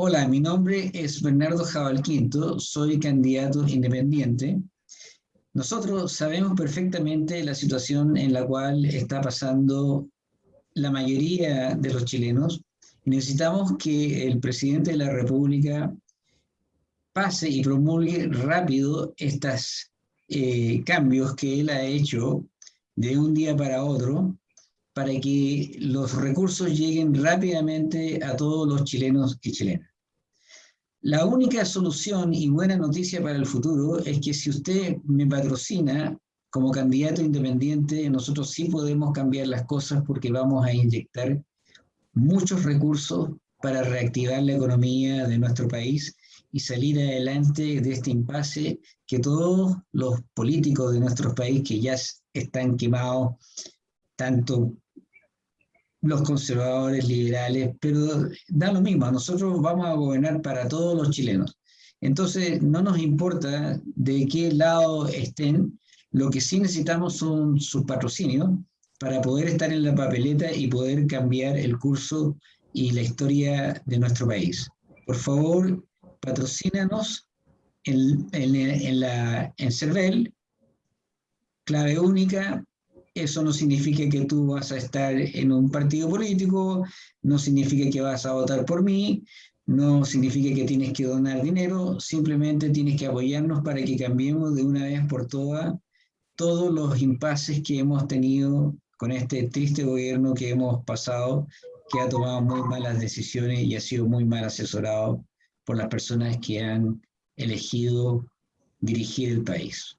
Hola, mi nombre es Bernardo Jabalquinto, soy candidato independiente. Nosotros sabemos perfectamente la situación en la cual está pasando la mayoría de los chilenos necesitamos que el presidente de la República pase y promulgue rápido estos eh, cambios que él ha hecho de un día para otro para que los recursos lleguen rápidamente a todos los chilenos y chilenas. La única solución y buena noticia para el futuro es que si usted me patrocina como candidato independiente, nosotros sí podemos cambiar las cosas porque vamos a inyectar muchos recursos para reactivar la economía de nuestro país y salir adelante de este impasse que todos los políticos de nuestro país que ya están quemados, tanto los conservadores, liberales, pero da lo mismo, nosotros vamos a gobernar para todos los chilenos. Entonces, no nos importa de qué lado estén, lo que sí necesitamos son sus patrocinios para poder estar en la papeleta y poder cambiar el curso y la historia de nuestro país. Por favor, patrocínanos en, en, en, la, en CERVEL, clave única, eso no significa que tú vas a estar en un partido político, no significa que vas a votar por mí, no significa que tienes que donar dinero, simplemente tienes que apoyarnos para que cambiemos de una vez por todas todos los impases que hemos tenido con este triste gobierno que hemos pasado, que ha tomado muy malas decisiones y ha sido muy mal asesorado por las personas que han elegido dirigir el país.